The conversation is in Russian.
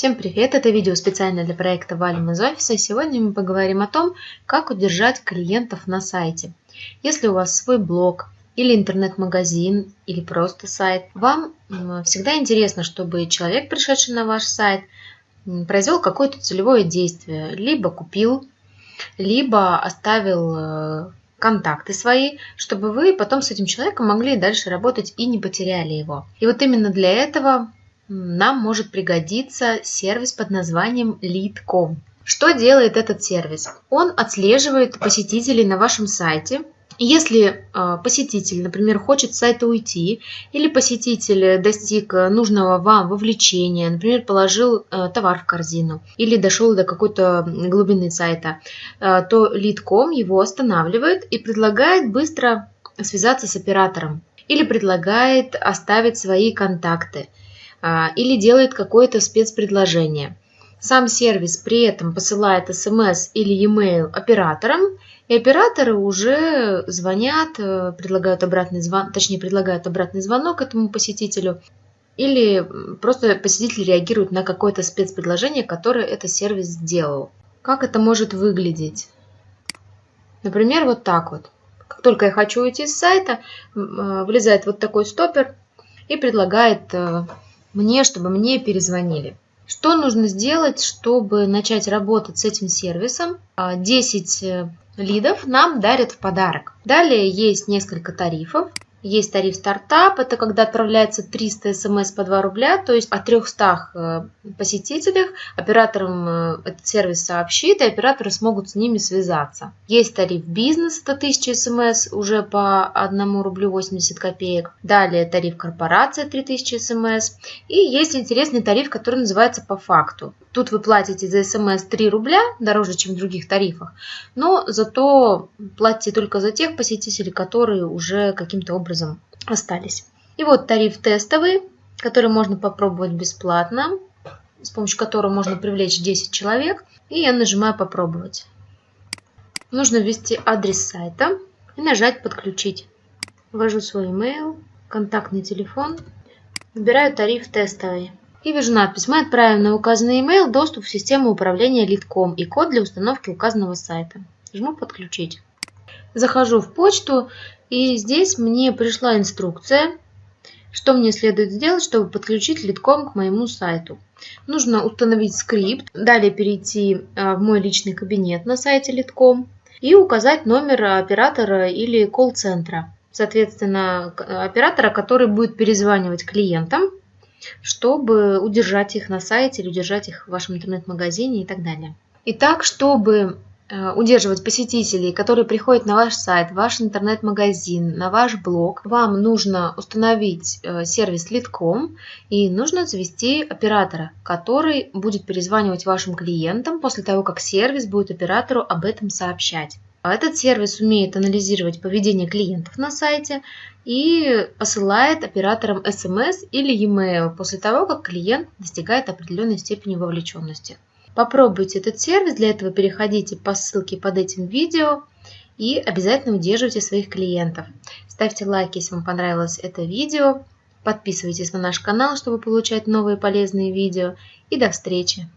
Всем привет! Это видео специально для проекта Валим из офиса. Сегодня мы поговорим о том, как удержать клиентов на сайте. Если у вас свой блог или интернет-магазин или просто сайт, вам всегда интересно, чтобы человек, пришедший на ваш сайт, произвел какое-то целевое действие. Либо купил, либо оставил э, контакты свои, чтобы вы потом с этим человеком могли дальше работать и не потеряли его. И вот именно для этого нам может пригодиться сервис под названием Lead.com. Что делает этот сервис? Он отслеживает посетителей на вашем сайте. Если э, посетитель, например, хочет с сайта уйти, или посетитель достиг нужного вам вовлечения, например, положил э, товар в корзину, или дошел до какой-то глубины сайта, то Lead.com его останавливает и предлагает быстро связаться с оператором, или предлагает оставить свои контакты – а, или делает какое-то спецпредложение. Сам сервис при этом посылает смс или e-mail операторам, и операторы уже звонят, э, предлагают обратный звон, точнее предлагают обратный звонок этому посетителю, или просто посетитель реагирует на какое-то спецпредложение, которое этот сервис сделал. Как это может выглядеть? Например, вот так вот. Как только я хочу уйти с сайта, э, влезает вот такой стопер и предлагает э, мне, чтобы мне перезвонили. Что нужно сделать, чтобы начать работать с этим сервисом? 10 а, э, лидов нам дарят в подарок. Далее есть несколько тарифов. Есть тариф стартап, это когда отправляется 300 смс по 2 рубля, то есть о 300 э, посетителях операторам э, этот сервис сообщит, и операторы смогут с ними связаться. Есть тариф бизнес, это 1000 смс уже по 1 рублю 80 копеек. Далее тариф корпорация 3000 смс. И есть интересный тариф, который называется по факту. Тут вы платите за смс 3 рубля, дороже, чем в других тарифах, но зато платите только за тех посетителей, которые уже каким-то образом остались. И вот тариф тестовый, который можно попробовать бесплатно, с помощью которого можно привлечь 10 человек. И я нажимаю «Попробовать». Нужно ввести адрес сайта и нажать «Подключить». Ввожу свой email, контактный телефон, выбираю тариф тестовый. И вижу надпись «Мы отправим на указанный email доступ в систему управления Lead.com и код для установки указанного сайта». Жму «Подключить». Захожу в почту, и здесь мне пришла инструкция, что мне следует сделать, чтобы подключить Lead.com к моему сайту. Нужно установить скрипт, далее перейти а, в мой личный кабинет на сайте Lead.com и указать номер оператора или колл-центра. Соответственно, оператора, который будет перезванивать клиентам чтобы удержать их на сайте или удержать их в вашем интернет-магазине и так далее. Итак, чтобы удерживать посетителей, которые приходят на ваш сайт, ваш интернет-магазин, на ваш блог, вам нужно установить э, сервис Lead.com и нужно завести оператора, который будет перезванивать вашим клиентам после того, как сервис будет оператору об этом сообщать. Этот сервис умеет анализировать поведение клиентов на сайте и посылает операторам SMS или e-mail после того, как клиент достигает определенной степени вовлеченности. Попробуйте этот сервис, для этого переходите по ссылке под этим видео и обязательно удерживайте своих клиентов. Ставьте лайк, если вам понравилось это видео, подписывайтесь на наш канал, чтобы получать новые полезные видео и до встречи!